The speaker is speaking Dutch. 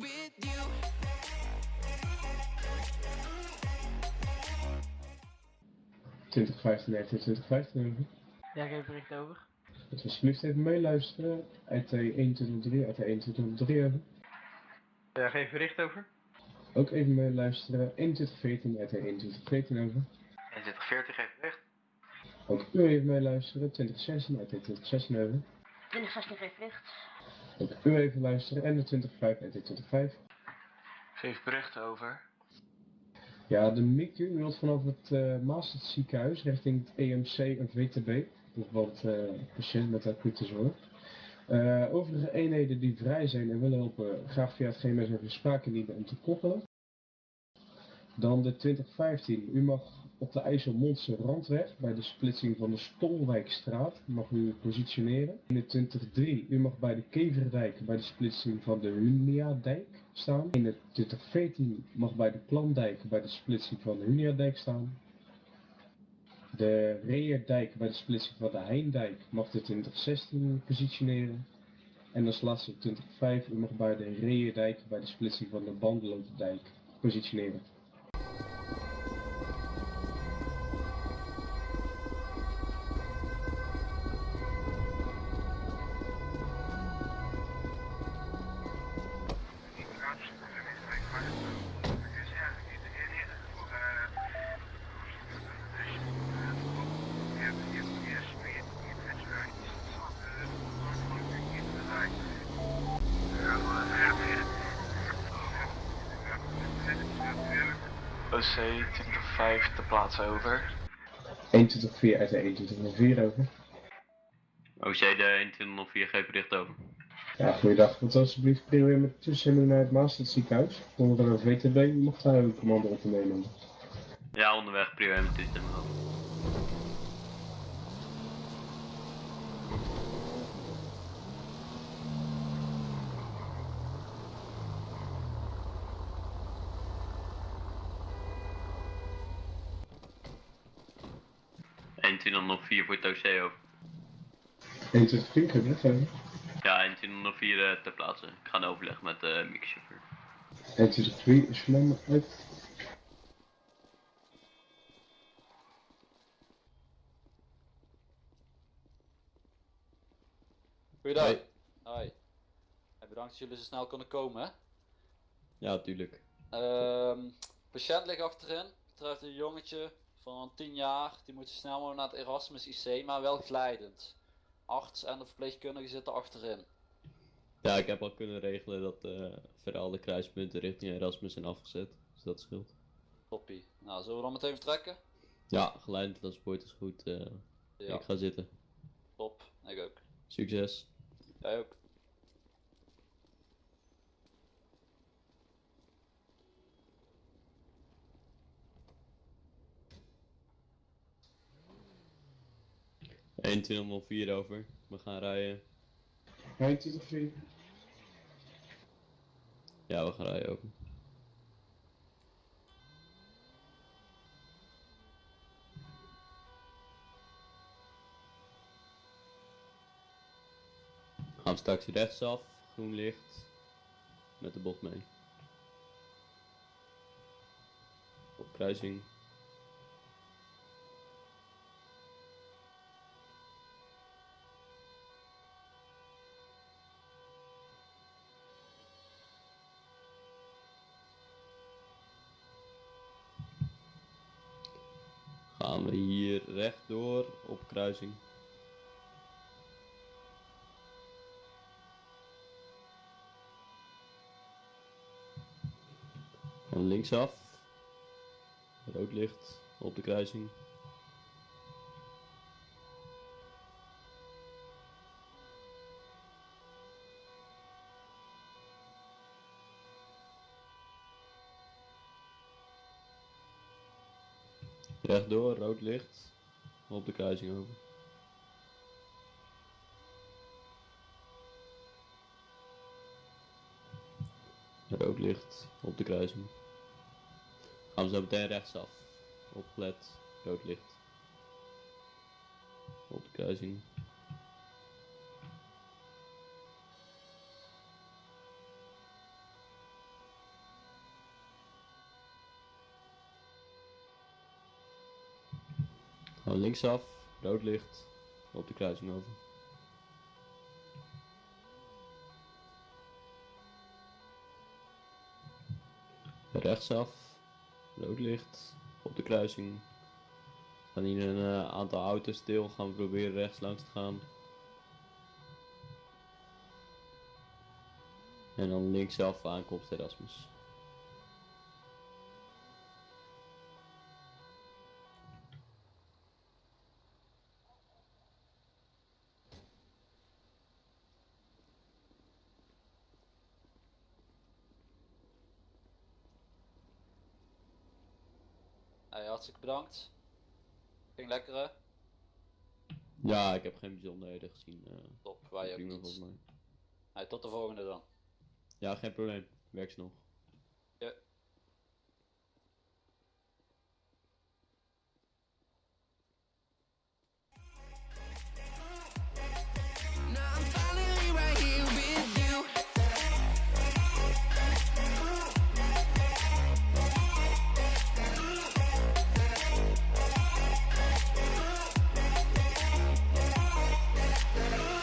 with you. Ja, geef bericht over. Dat we alsjeblieft even meeluisteren. IT 2103, IT 2103 over. Ja, geef bericht over. Ook even meeluisteren. 2114, IT 2114 over. 2140 geef bericht. Ook u even meeluisteren. 2016, IT 2016 over. 2016 geeft bericht. Ook u even luisteren. En de 205, IT 205. Geef bericht over. Ja, de MICU wilt vanaf het uh, Maastert ziekenhuis richting het EMC en VTB. Want uh, patiënt met acute zorg. Uh, overige eenheden die vrij zijn en willen helpen, graag via het GMS sprake dienen om te koppelen. Dan de 2015. U mag op de IJsselmondse randweg bij de splitsing van de Stolwijkstraat mag u positioneren. In de 2003. U mag bij de Keverdijk bij de splitsing van de Huniadijk staan. In de 2014 mag bij de Klandijk bij de splitsing van de Huniadijk staan. De Reerdijk bij de splitsing van de Heindijk mag de 2016 positioneren. En als laatste 2005, u mag bij de Reerdijk bij de splitsing van de Bandelotendijk positioneren. OC 205 te plaatsen over. 124 uit de 124 over. OC de 2104 geeft bericht over. Ja, goeiedag. Wilt u alsjeblieft proberen met toezending naar het Maastert ziekenhuis? Onder de VTB, mag daar uw commando op te nemen. Ja, onderweg prieur met toestemming over. Vier voor het OC over. 124 heb je dat Ja, 2104 uh, ter plaatse. Ik ga een overleg met de uh, mixchauffeur. 123 is maar uit. Goeiedag. Hoi. Hoi. Bedankt dat jullie zo snel konden komen. Hè? Ja, tuurlijk. Um, patiënt ligt achterin. Betreft een jongetje van 10 jaar. Die moet snel mogelijk naar het Erasmus IC, maar wel glijdend. Arts en de verpleegkundige zitten achterin. Ja, ik heb al kunnen regelen dat uh, verhaal de kruispunten richting Erasmus zijn afgezet. Dus dat scheelt. Toppie. Nou, zullen we dan meteen vertrekken? Ja, geleidend transport is goed. Uh, ja. Ik ga zitten. Top, ik ook. Succes. Jij ook. Vier over. We gaan rijden. 2104. Ja, we gaan rijden over. Gaan we straks rechtsaf, groen licht, met de bocht mee. Op kruising. Gaan we hier rechtdoor op kruising. En linksaf. Rood licht op de kruising. Rechtdoor, rood licht. Op de kruising over. Rood licht op de kruising. Gaan we zo meteen rechtsaf. Oplet, rood licht. Op de kruising. Gaan we linksaf, rood licht, op de kruising over. Rechtsaf, rood licht, op de kruising. Gaan hier een eh, aantal auto's stil, gaan we proberen rechts langs te gaan. En dan linksaf aankomst Erasmus. Hey, hartstikke bedankt. Ging lekker hè? Ja, ik heb geen bijzonderheden gezien. eh, Top, wij volgens mij. Hey, tot de volgende dan. Ja, geen probleem. Werk ze nog.